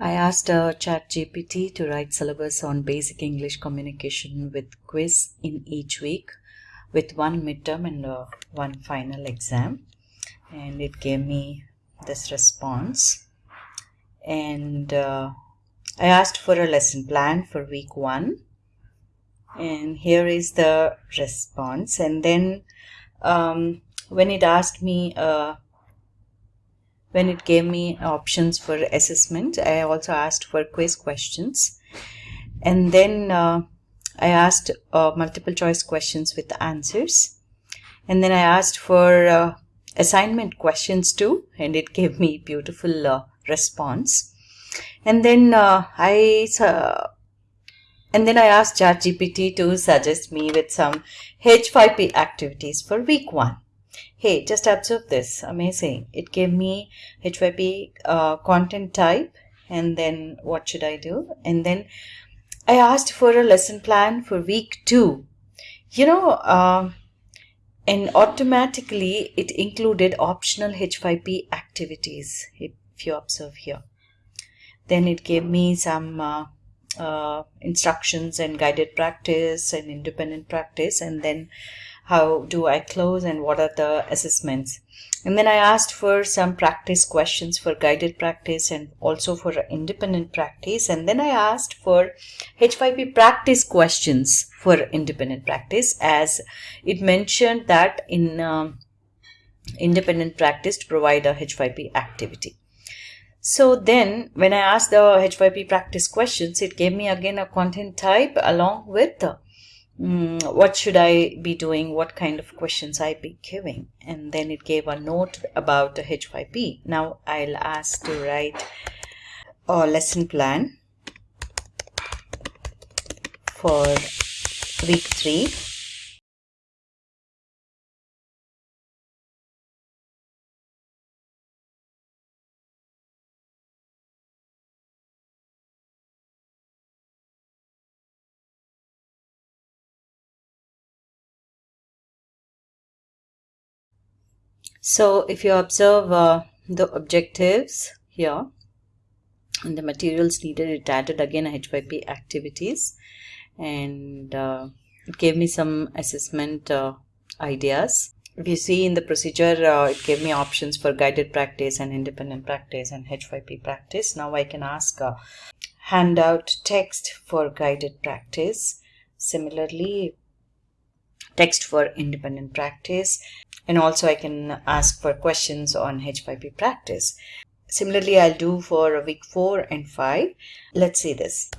I asked uh, ChatGPT to write syllabus on basic English communication with quiz in each week with one midterm and uh, one final exam. And it gave me this response. And uh, I asked for a lesson plan for week one. And here is the response. And then um, when it asked me uh, when it gave me options for assessment i also asked for quiz questions. And then uh, i asked uh, multiple choice questions with answers. And then i asked for uh, assignment questions too and it gave me beautiful uh, response. And then uh, i and then i asked ChatGPT to suggest me with some h5p activities for week 1 hey just observe this. Amazing. It gave me h5p uh, content type and then what should i do? And then i asked for a lesson plan for week two. You know uh, and automatically it included optional h5p activities if you observe here. Then it gave me some uh, uh, instructions and guided practice and independent practice and then how do I close and what are the assessments. And then I asked for some practice questions for guided practice and also for independent practice. And then I asked for H5P practice questions for independent practice as it mentioned that in um, independent practice to provide a H5P activity. So then when I asked the H5P practice questions, it gave me again a content type along with mm, what should I be doing, what kind of questions I be giving. And then it gave a note about the H5P. Now I'll ask to write a lesson plan for week 3 So if you observe uh, the objectives here and the materials needed, it added again H5P activities and uh, it gave me some assessment uh, ideas. If you see in the procedure, uh, it gave me options for guided practice and independent practice and H5P practice. Now I can ask a handout text for guided practice. Similarly, text for independent practice and also I can ask for questions on H5P practice. Similarly, I'll do for week 4 and 5. Let's see this.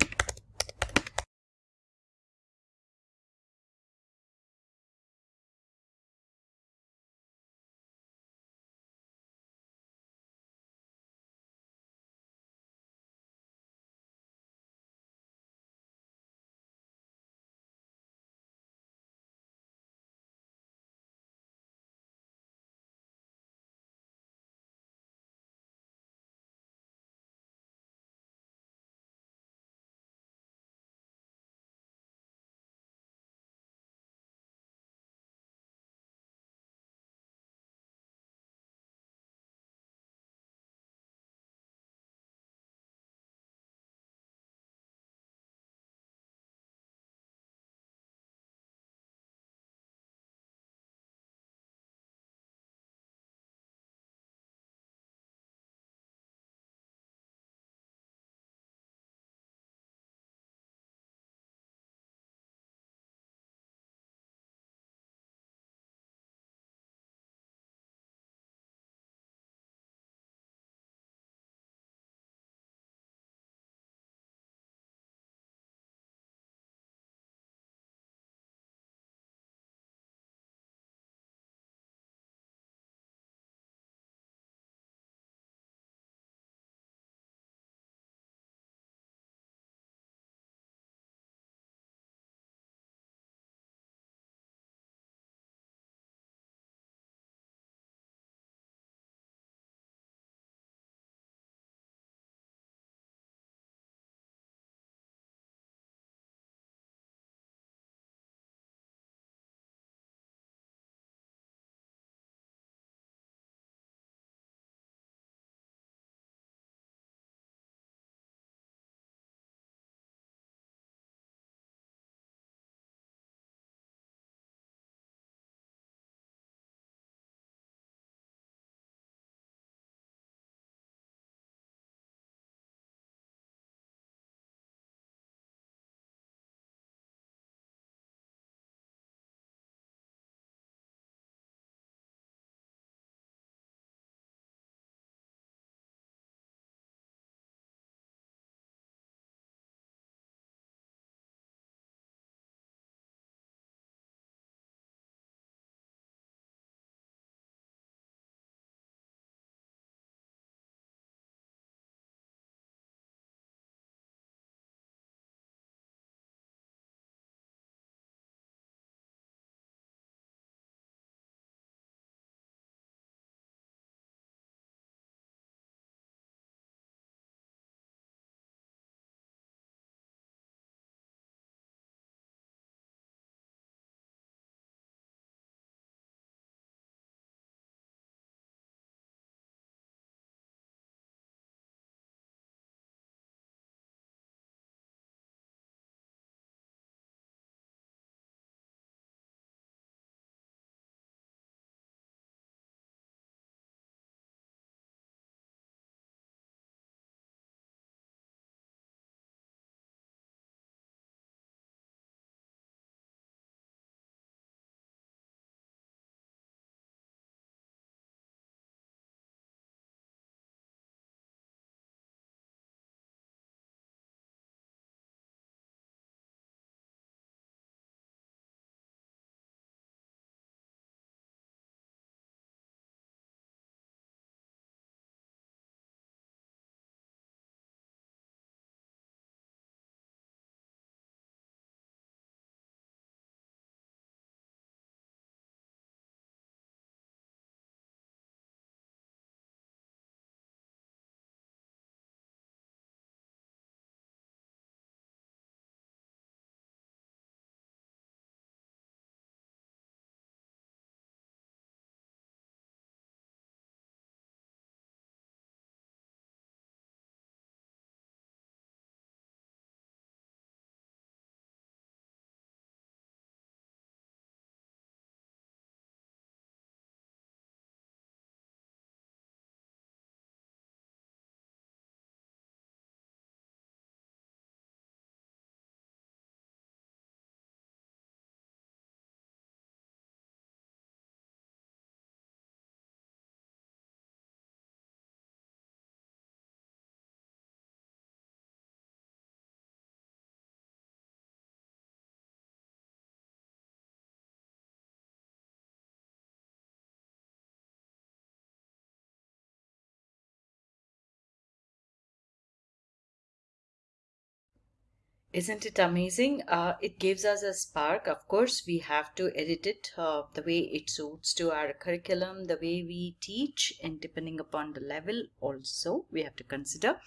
Isn't it amazing? Uh, it gives us a spark. Of course, we have to edit it uh, the way it suits to our curriculum, the way we teach, and depending upon the level, also, we have to consider.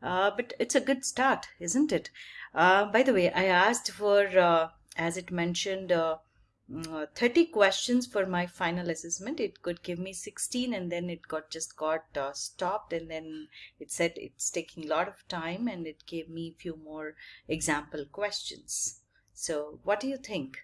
Uh, but it's a good start, isn't it? Uh, by the way, I asked for, uh, as it mentioned, uh, uh, 30 questions for my final assessment. It could give me 16 and then it got just got uh, stopped and then it said it's taking a lot of time and it gave me a few more example questions. So what do you think